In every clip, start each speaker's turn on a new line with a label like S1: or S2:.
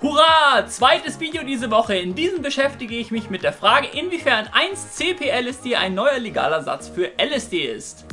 S1: Hurra! Zweites Video diese Woche. In diesem beschäftige ich mich mit der Frage, inwiefern 1-CP-LSD ein neuer legaler Satz für LSD ist.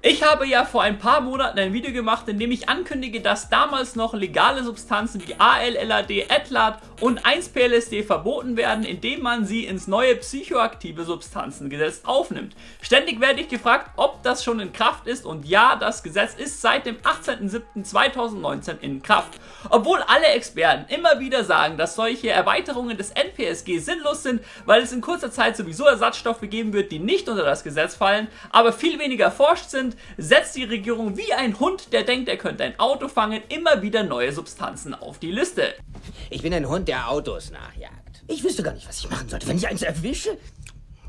S1: Ich habe ja vor ein paar Monaten ein Video gemacht, in dem ich ankündige, dass damals noch legale Substanzen wie ALLAD, ETLAD und 1-PLSD verboten werden, indem man sie ins neue psychoaktive Substanzengesetz aufnimmt. Ständig werde ich gefragt, ob das schon in Kraft ist und ja, das Gesetz ist seit dem 18.07.2019 in Kraft. Obwohl alle Experten immer wieder sagen, dass solche Erweiterungen des NPSG sinnlos sind, weil es in kurzer Zeit sowieso Ersatzstoffe geben wird, die nicht unter das Gesetz fallen, aber viel weniger erforscht sind, setzt die Regierung wie ein Hund, der denkt, er könnte ein Auto fangen, immer wieder neue Substanzen auf die Liste.
S2: Ich bin ein Hund, der Autos nachjagt. Ich wüsste gar nicht, was ich machen sollte, wenn ich eins erwische.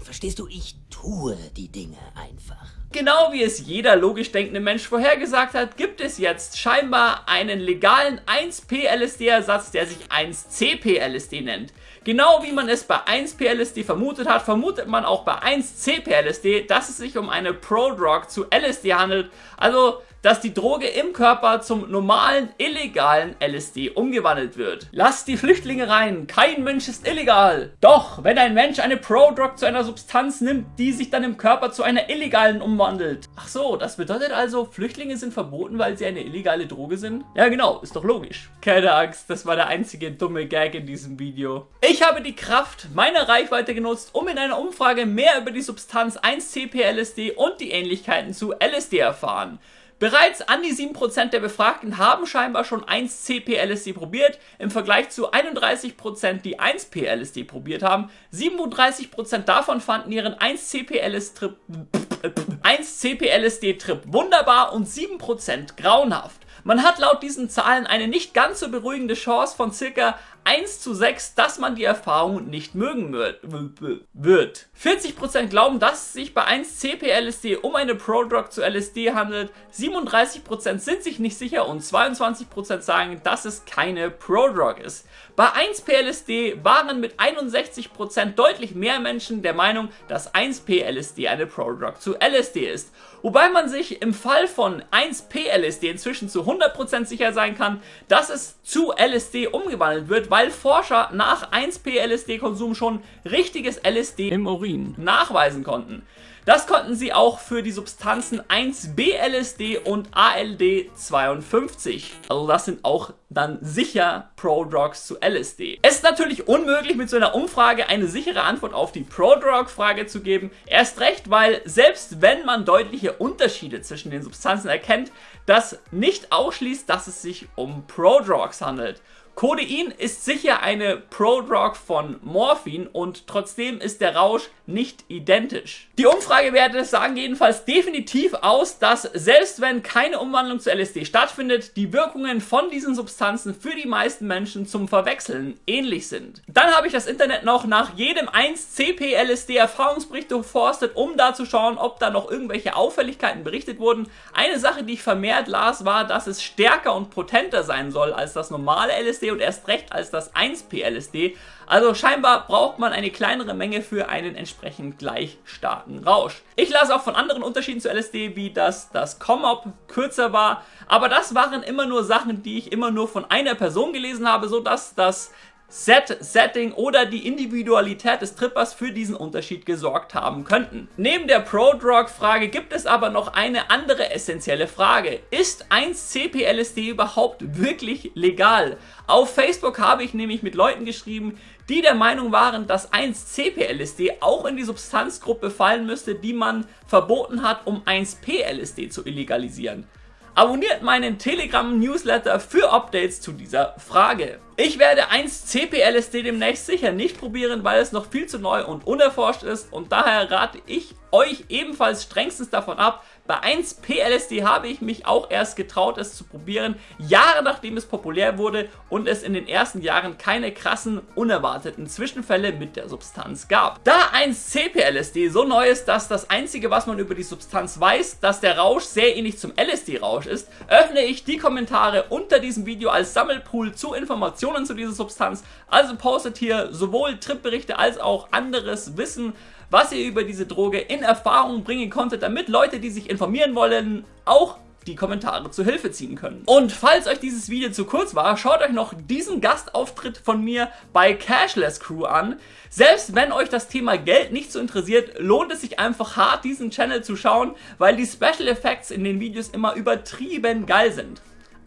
S2: Verstehst du, ich tue die Dinge einfach.
S1: Genau wie es jeder logisch denkende Mensch vorhergesagt hat, gibt es jetzt scheinbar einen legalen 1P-LSD-Ersatz, der sich 1CP-LSD nennt. Genau wie man es bei 1P-LSD vermutet hat, vermutet man auch bei 1CP-LSD, dass es sich um eine Prodrug zu LSD handelt, also dass die Droge im Körper zum normalen, illegalen LSD umgewandelt wird. Lasst die Flüchtlinge rein, kein Mensch ist illegal. Doch, wenn ein Mensch eine Pro-Drug zu einer Substanz nimmt, die sich dann im Körper zu einer illegalen umwandelt. Ach so, das bedeutet also, Flüchtlinge sind verboten, weil sie eine illegale Droge sind? Ja genau, ist doch logisch. Keine Angst, das war der einzige dumme Gag in diesem Video. Ich habe die Kraft meiner Reichweite genutzt, um in einer Umfrage mehr über die Substanz 1-CP-LSD und die Ähnlichkeiten zu LSD erfahren. Bereits an die 7% der Befragten haben scheinbar schon 1-CP-LSD probiert, im Vergleich zu 31%, die 1P-LSD probiert haben. 37% davon fanden ihren 1-CP-LSD-Trip wunderbar und 7% grauenhaft. Man hat laut diesen Zahlen eine nicht ganz so beruhigende Chance von circa 1 zu 6, dass man die Erfahrung nicht mögen wird. 40% glauben, dass es sich bei 1 CP-LSD um eine Prodrug zu LSD handelt, 37% sind sich nicht sicher und 22% sagen, dass es keine Prodrug ist. Bei 1P-LSD waren mit 61% deutlich mehr Menschen der Meinung, dass 1P-LSD eine Prodrug zu LSD ist. Wobei man sich im Fall von 1P-LSD inzwischen zu 100% sicher sein kann, dass es zu LSD umgewandelt wird, weil Forscher nach 1P-LSD-Konsum schon richtiges LSD im Urin nachweisen konnten. Das konnten sie auch für die Substanzen 1B-LSD und ALD52. Also das sind auch dann sicher Pro-Drugs zu LSD. Es ist natürlich unmöglich, mit so einer Umfrage eine sichere Antwort auf die Pro-Drug-Frage zu geben. Erst recht, weil selbst wenn man deutliche Unterschiede zwischen den Substanzen erkennt, das nicht ausschließt, dass es sich um Pro-Drugs handelt. Codein ist sicher eine Prodrug von Morphin und trotzdem ist der Rausch nicht identisch. Die Umfragewerte sagen jedenfalls definitiv aus, dass selbst wenn keine Umwandlung zu LSD stattfindet, die Wirkungen von diesen Substanzen für die meisten Menschen zum Verwechseln ähnlich sind. Dann habe ich das Internet noch nach jedem 1-CP-LSD Erfahrungsbericht durchforstet, um da zu schauen, ob da noch irgendwelche Auffälligkeiten berichtet wurden. Eine Sache, die ich vermehrt las, war, dass es stärker und potenter sein soll als das normale LSD und erst recht als das 1P-LSD. Also scheinbar braucht man eine kleinere Menge für einen entsprechend gleich starken Rausch. Ich las auch von anderen Unterschieden zu LSD, wie dass das COMOP kürzer war, aber das waren immer nur Sachen, die ich immer nur von einer Person gelesen habe, sodass das Set, Setting oder die Individualität des Trippers für diesen Unterschied gesorgt haben könnten. Neben der Pro-Drug-Frage gibt es aber noch eine andere essentielle Frage. Ist 1-CP-LSD überhaupt wirklich legal? Auf Facebook habe ich nämlich mit Leuten geschrieben, die der Meinung waren, dass 1-CP-LSD auch in die Substanzgruppe fallen müsste, die man verboten hat, um 1P-LSD zu illegalisieren. Abonniert meinen Telegram-Newsletter für Updates zu dieser Frage. Ich werde 1 CP-LSD demnächst sicher nicht probieren, weil es noch viel zu neu und unerforscht ist und daher rate ich euch ebenfalls strengstens davon ab. Bei 1 PLSD habe ich mich auch erst getraut, es zu probieren, Jahre nachdem es populär wurde und es in den ersten Jahren keine krassen, unerwarteten Zwischenfälle mit der Substanz gab. Da 1 CPLSD so neu ist, dass das einzige, was man über die Substanz weiß, dass der Rausch sehr ähnlich zum LSD-Rausch ist, öffne ich die Kommentare unter diesem Video als Sammelpool zu Informationen zu dieser Substanz. Also postet hier sowohl Tripberichte als auch anderes Wissen, was ihr über diese Droge in Erfahrung bringen konntet, damit Leute, die sich informieren wollen, auch die Kommentare zu Hilfe ziehen können. Und falls euch dieses Video zu kurz war, schaut euch noch diesen Gastauftritt von mir bei Cashless Crew an. Selbst wenn euch das Thema Geld nicht so interessiert, lohnt es sich einfach hart, diesen Channel zu schauen, weil die Special Effects in den Videos immer übertrieben geil sind.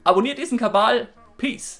S1: Abonniert diesen Kabal. Peace.